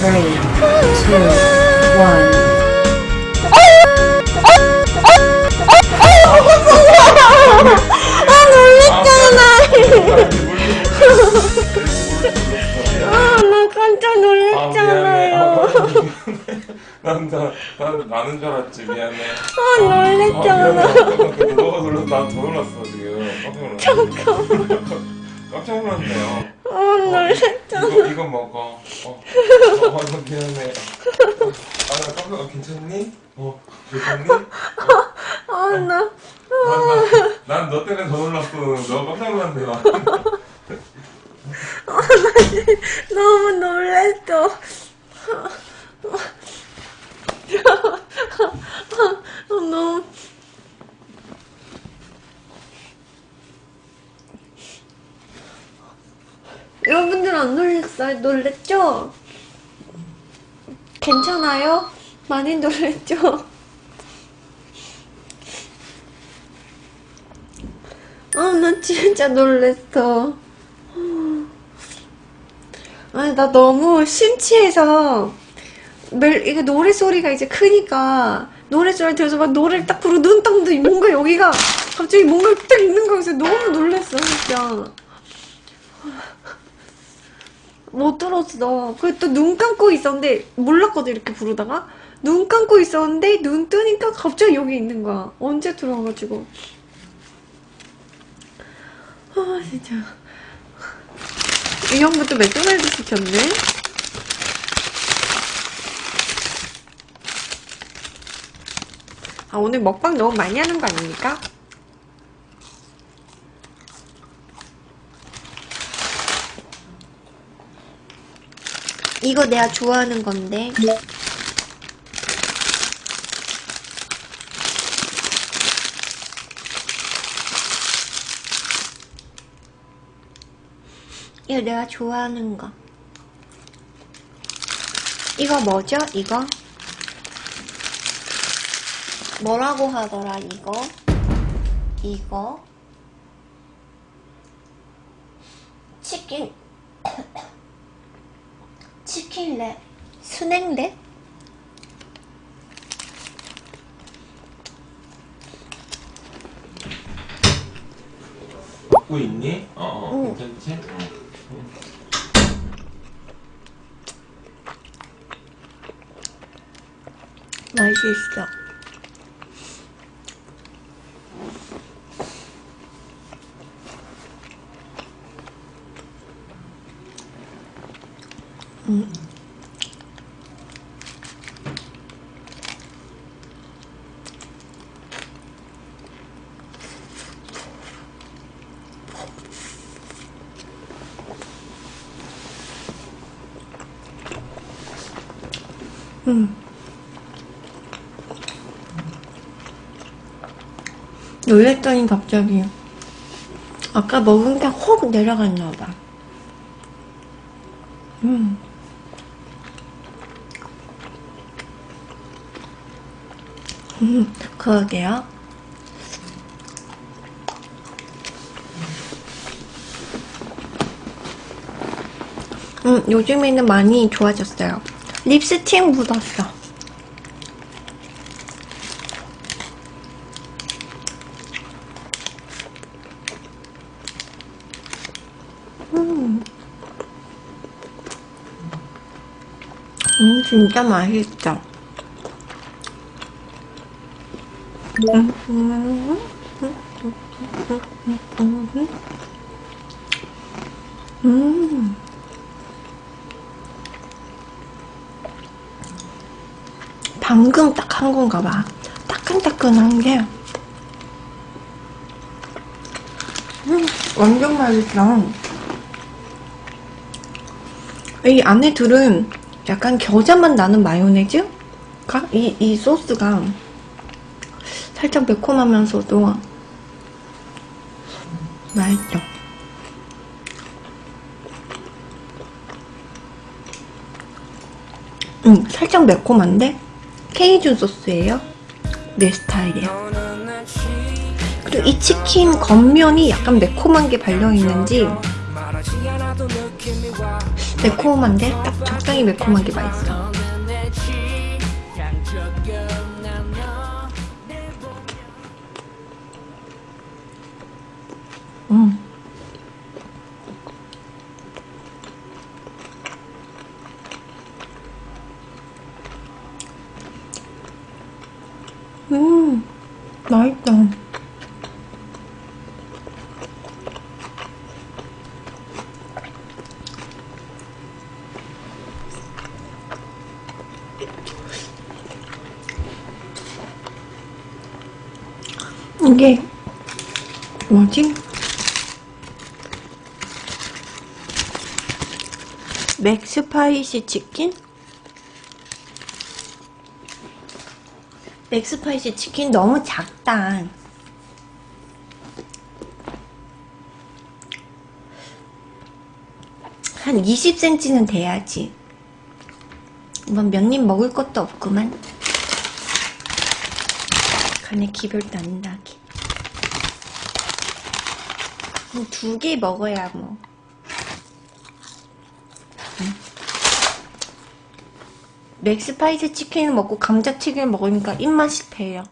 Three, two, one. 아, 나 깜짝 놀랐잖아요. 난, 나, 난 나는 줄 알았지 미안해. 아, 놀랬잖아. 미안해. 너가 놀라서 난더 놀랐어 지금 깜짝 놀랐어 잠깐만 깜짝 놀랐네요 아, 놀랬잖아. 이거, 이거 먹어 어, 어, 어, 나 미안해 아 나 깜짝 어, 괜찮니? 어 괜찮니? 아, 나. 난너 때문에 더 놀랐어 너 깜짝 놀랐네 나. 너무 놀랬어. 아, 너무. 안 놀랬어요? 놀랬죠? 괜찮아요? 많이 놀랬죠? 아, 나 진짜 놀랬어. 아니, 나 너무 심취해서, 멜, 이게 노래 소리가 이제 크니까, 노래 소리 들어서 막 노래를 딱 부르고 눈 떴는데 뭔가 여기가 갑자기 뭔가 딱 있는 거여서 너무 놀랬어, 진짜. 못 들었어. 그리고 또눈 감고 있었는데, 몰랐거든, 이렇게 부르다가. 눈 감고 있었는데, 눈 뜨니까 갑자기 여기 있는 거야. 언제 들어와가지고. 아, 진짜. 이 형부터 맥도날드 시켰네? 아, 오늘 먹방 너무 많이 하는 거 아닙니까? 이거 내가 좋아하는 건데. 이거 내가 좋아하는 거. 이거 뭐죠? 이거? 뭐라고 하더라, 이거? 이거? 치킨. 치킨랩. 순행랩? 먹고 있니? 어어 응. 괜찮지? 어. 맛있어. 음. 음. 놀랬더니 갑자기 아까 먹은 게혹 내려갔나 봐. 음. 음, 그러게요. 음, 요즘에는 많이 좋아졌어요. 립스틱 묻었어. 음. 음, 진짜 맛있어. 음, 음, 방금 딱한 건가 봐. 따끈따끈한 게. 음, 완전 맛있어. 이 안에 들은 약간 겨자맛 나는 마요네즈가 이, 이 소스가 살짝 매콤하면서도 맛있죠. 음, 살짝 매콤한데 케이준 소스예요. 내 스타일이에요. 그리고 이 치킨 겉면이 약간 매콤한 게 발려있는지 매콤한데 딱 적당히 매콤한 게 맛있어. 음. 맛있다. 이게 뭐지? 맥스파이시 치킨? 맥스파이시 치킨 너무 작다. 한 20cm는 돼야지. 이번 몇 입 먹을 것도 없구만. 간에 안 나게. 두개 먹어야 뭐. 맥스파이스 치킨을 먹고 감자튀김을 먹으니까 입맛이 배요.